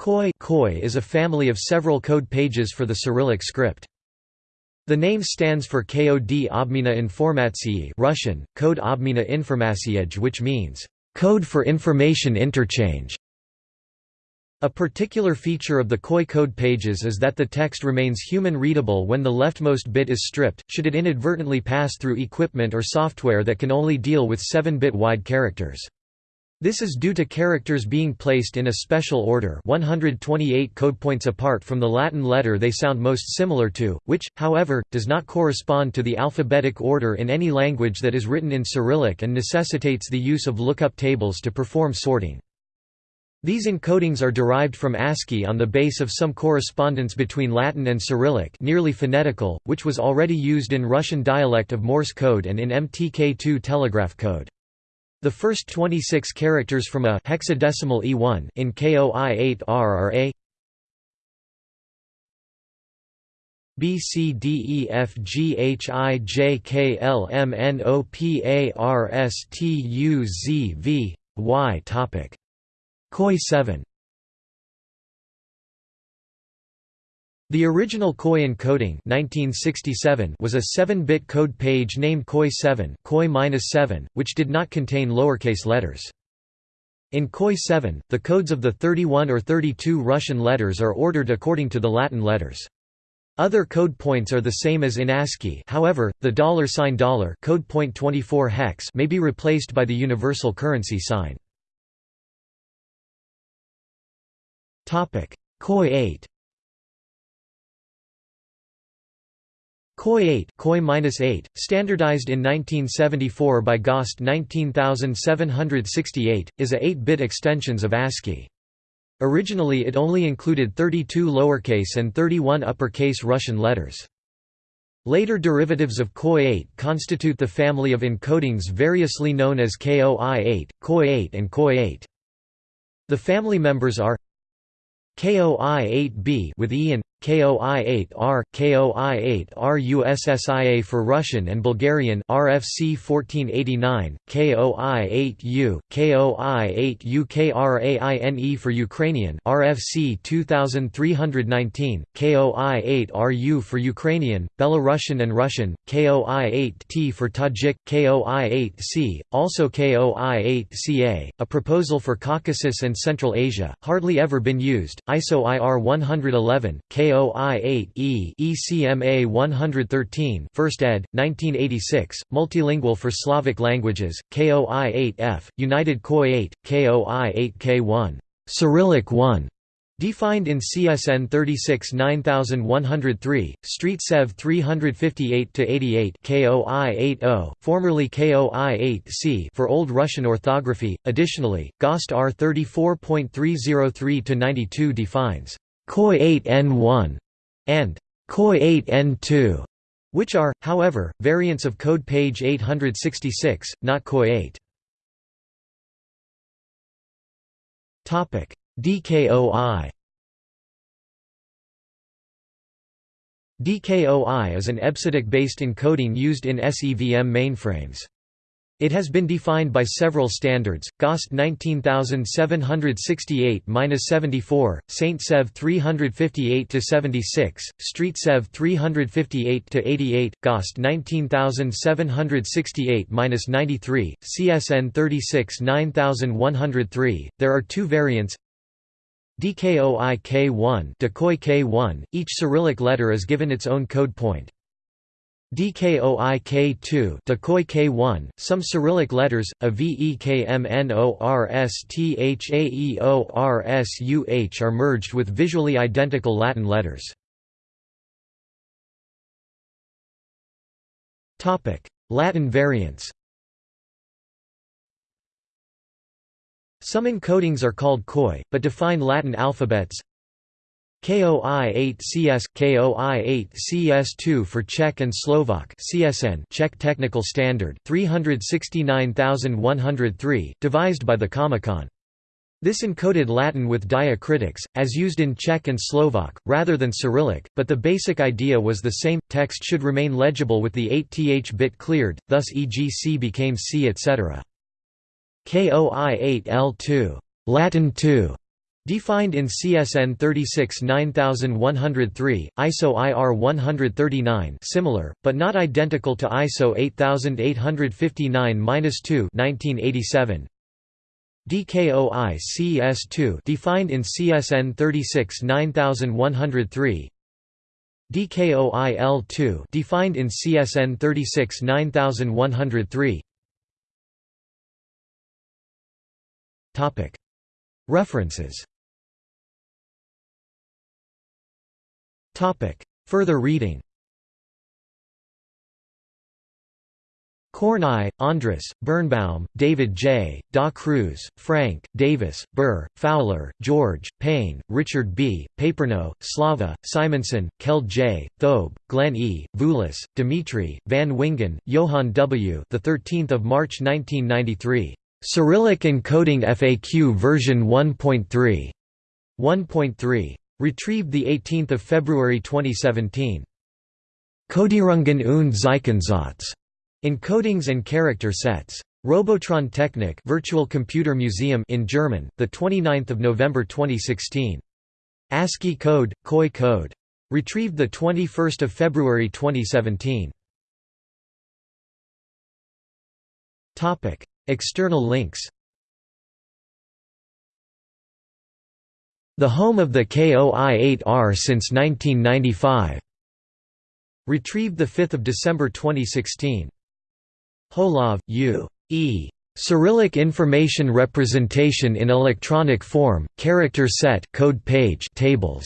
KOI KOI is a family of several code pages for the Cyrillic script. The name stands for Kod Obmina Informatsiyi Russian, Code Obmina Informatsiej which means, "...code for information interchange". A particular feature of the KOI code pages is that the text remains human-readable when the leftmost bit is stripped, should it inadvertently pass through equipment or software that can only deal with 7-bit wide characters. This is due to characters being placed in a special order 128 code points apart from the Latin letter they sound most similar to, which, however, does not correspond to the alphabetic order in any language that is written in Cyrillic and necessitates the use of lookup tables to perform sorting. These encodings are derived from ASCII on the base of some correspondence between Latin and Cyrillic nearly phonetical, which was already used in Russian dialect of Morse code and in MTK2 telegraph code. The first 26 characters from a hexadecimal E1 in KOI8R are A B C D E F G H I J K L M N O P A R S T U Z V Y topic. KOI 7 The original KOI encoding 1967 was a 7-bit code page named KOI 7, KOI -7, which did not contain lowercase letters. In KOI 7, the codes of the 31 or 32 Russian letters are ordered according to the Latin letters. Other code points are the same as in ASCII however, the dollar sign dollar code point 24 hex may be replaced by the universal currency sign. KOI 8 KOI 8, KOI -8 standardized in 1974 by GOST 19768, is a 8-bit extensions of ASCII. Originally it only included 32 lowercase and 31 uppercase Russian letters. Later derivatives of KOI 8 constitute the family of encodings variously known as KOI-8, KOI 8 and KOI 8. The family members are KOI-8B with E and KOI-8R, KOI-8R for Russian and Bulgarian RFC 1489, KOI-8U, KOI-8U KRAINE for Ukrainian RFC 2319, KOI-8RU for Ukrainian, Belarusian and Russian, KOI-8T for Tajik, KOI-8C, also KOI-8CA, a proposal for Caucasus and Central Asia, hardly ever been used, ISO IR 111, KOI KOI-8E ECMA 113 First ed. 1986, Multilingual for Slavic Languages, KOI-8F, United KOI 8, KOI-8K1 Cyrillic 1 Defined in CSN 36 9103, Street Sev 358-88 KOI 80, formerly KOI 8C for Old Russian orthography. Additionally, GOST R 34.303-92 defines KOI 8N1 and KOI 8N2, which are, however, variants of code page 866, not KOI 8. Topic: DKOI. DKOI is an EBCDIC-based encoding used in SEVM mainframes. It has been defined by several standards, GOST 19768-74, Saint Sev 358-76, Street Sev 358-88, GOST 19768-93, CSN 36 9103. There are two variants DKOI K1 Decoy K1, each Cyrillic letter is given its own code point. DKOI K2 Decoy K1, some Cyrillic letters, AVEKMNORSTHAEORSUH are merged with visually identical Latin letters. Latin variants Some encodings are called KOI, but define Latin alphabets KOI-8CS, KOI-8CS2 for Czech and Slovak CSN Czech Technical Standard 369103, devised by the Comecon. This encoded Latin with diacritics, as used in Czech and Slovak, rather than Cyrillic, but the basic idea was the same, text should remain legible with the 8th bit cleared, thus e.g. C became C etc. KOI-8L2 Latin 2 Defined in CSN 36 9103, ISO IR 139 similar, but not identical to ISO 8859-2 1987 DKOI CS2, defined in CSN 36 9103 DKOI L2 defined in CSN 36 9103 Topic References Further reading Kornai, Andras, Birnbaum, David J., Da Cruz, Frank, Davis, Burr, Fowler, George, Payne, Richard B., Paperno, Slava, Simonson, Kjeld J., Thobe, Glenn E., Vulis, Dimitri, Van Wingen, Johann W. The 13th of March 1993. Cyrillic encoding FAQ version 1.3. 1.3. Retrieved 18 February 2017. Codierungen und Zeichensatz. Encodings and character sets. Robotron Technik Virtual Computer Museum in German, the 29th of November 2016. ASCII code, KOI code. Retrieved the 21st of February 2017. Topic: External links. The home of the KOI-8R since 1995. Retrieved 5 December 2016. Holov, U. E. Cyrillic Information Representation in Electronic Form, Character Set code page tables.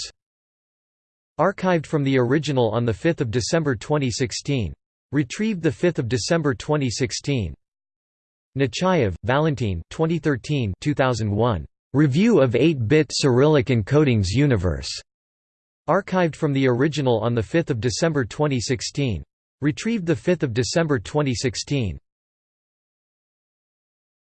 Archived from the original on 5 December 2016. Retrieved 5 December 2016. Nechayev, Valentin 2013 2001. Review of 8-bit Cyrillic encodings Universe. Archived from the original on 5 December 2016. Retrieved 5 December 2016.